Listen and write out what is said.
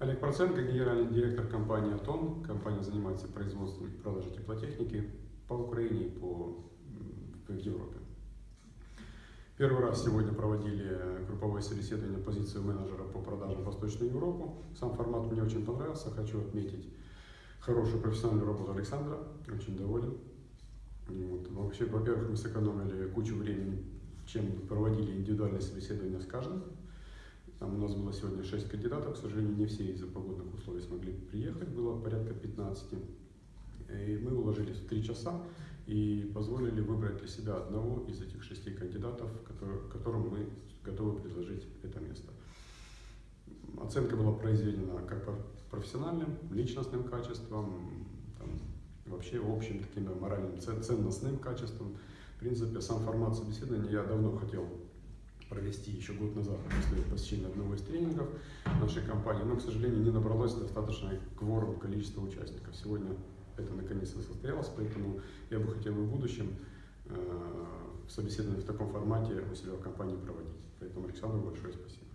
Олег Проценко, генеральный директор компании «Атон». Компания занимается производством и продажей теплотехники по Украине и по, в Европе. Первый раз сегодня проводили групповое собеседование позицию менеджера по продажам в Восточную Европу. Сам формат мне очень понравился. Хочу отметить хорошую профессиональную работу Александра. Очень доволен. Вот. Вообще, во-первых, мы сэкономили кучу времени, чем проводили индивидуальные собеседования с каждым. Там у нас было сегодня 6 кандидатов, к сожалению, не все из-за погодных условий смогли приехать, было порядка 15. И мы уложились в 3 часа и позволили выбрать для себя одного из этих шести кандидатов, который, которым мы готовы предложить это место. Оценка была произведена как по профессиональным, личностным качествам, там, вообще общим таким моральным, ценностным качествам. В принципе, сам формат собеседования я давно хотел провести еще год назад после посещения одного из тренингов нашей компании, но, к сожалению, не набралось достаточное кворум количества участников. Сегодня это наконец-то состоялось, поэтому я бы хотел в будущем э, собеседование в таком формате у себя в компании проводить. Поэтому Александру большое спасибо.